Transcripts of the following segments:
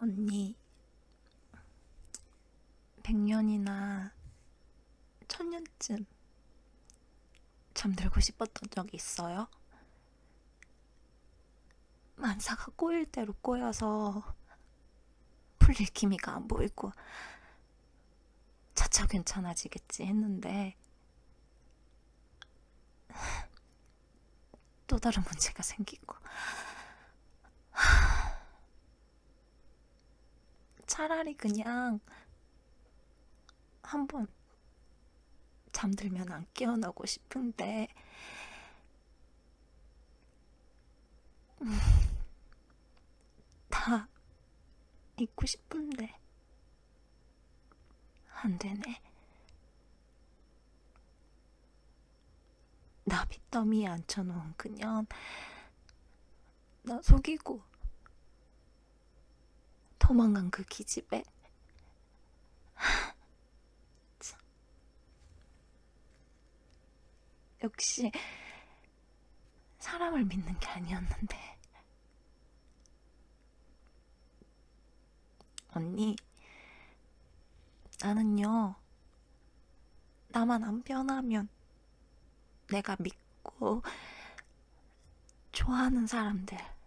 언니, 100년이나 천년쯤 잠들고 싶었던 적이 있어요? 만사가 꼬일 대로 꼬여서 풀릴 기미가 안 보이고 차차 괜찮아지겠지 했는데 또 다른 문제가 생기고 차라리 그냥 한번 잠들면 안 깨어나고 싶은데. 음, 다 잊고 싶은데. 안 되네. 나 빚더미에 앉혀놓은 그년 나 속이고 도망간 그 기집애 참. 역시 사람을 믿는 게 아니었는데 언니 나는요 나만 안 변하면 내가 믿고 좋아하는 사람들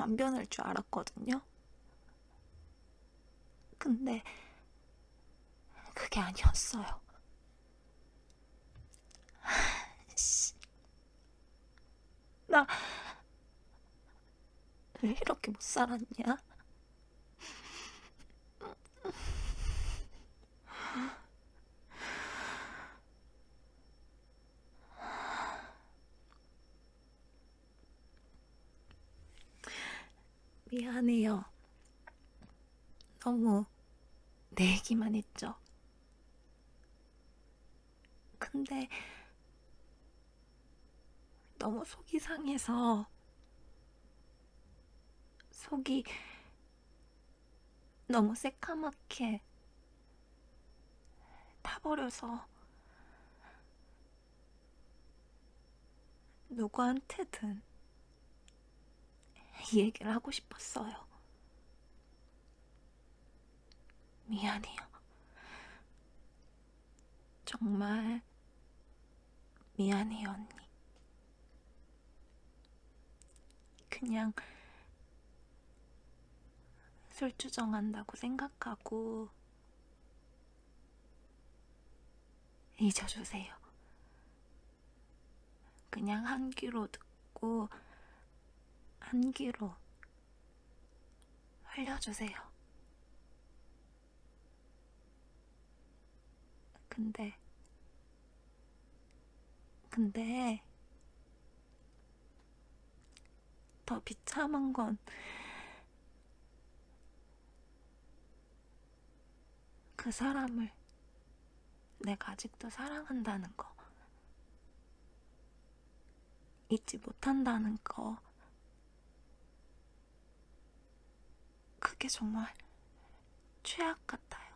안 변할 줄 알았거든요. 근데 그게 아니었어요. 씨. 나왜 이렇게 못 살았냐? 미안해요. 너무 내 얘기만 했죠. 근데 너무 속이 상해서 속이 너무 새까맣게 타버려서 누구한테든 이 얘기를 하고 싶었어요. 미안해요. 정말 미안해요, 언니. 그냥 술주정한다고 생각하고 잊어주세요. 그냥 한 귀로 듣고 한 귀로 흘려주세요. 근데, 근데, 더 비참한 건, 그 사람을 내가 아직도 사랑한다는 거, 잊지 못한다는 거, 그게 정말 최악 같아요.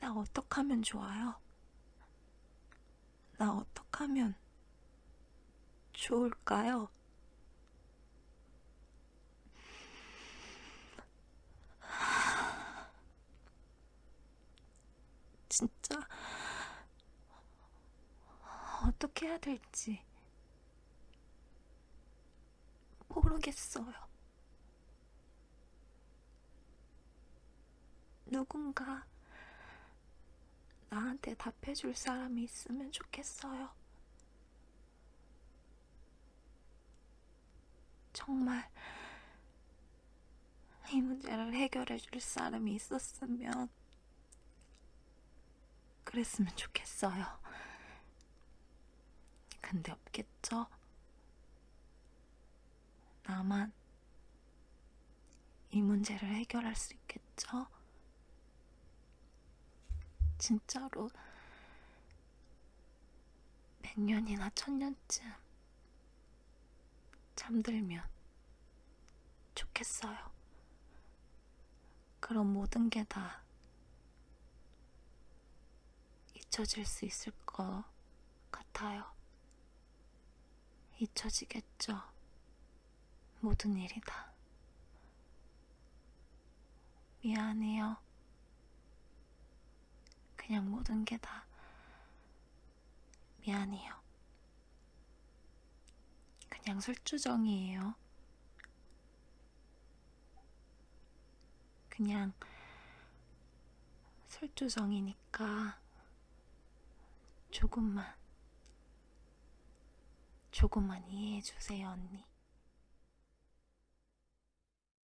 나 어떡하면 좋아요? 나 어떡하면 좋을까요? 진짜 어떻게 해야 될지 모르겠어요. 누군가 나한테 답해줄 사람이 있으면 좋겠어요. 정말 이 문제를 해결해 줄 사람이 있었으면 그랬으면 좋겠어요. 근데 없겠죠? 나만 이 문제를 해결할 수 있겠죠? 진짜로 100년이나 1000년쯤 잠들면 좋겠어요. 그럼 모든 게 다 잊혀질 수 있을 것 같아요. 잊혀지겠죠. 모든 일이 다. 미안해요. 그냥 모든 게 다 미안해요. 그냥 술주정이에요. 그냥 술주정이니까 조금만, 조금만 이해해 주세요, 언니.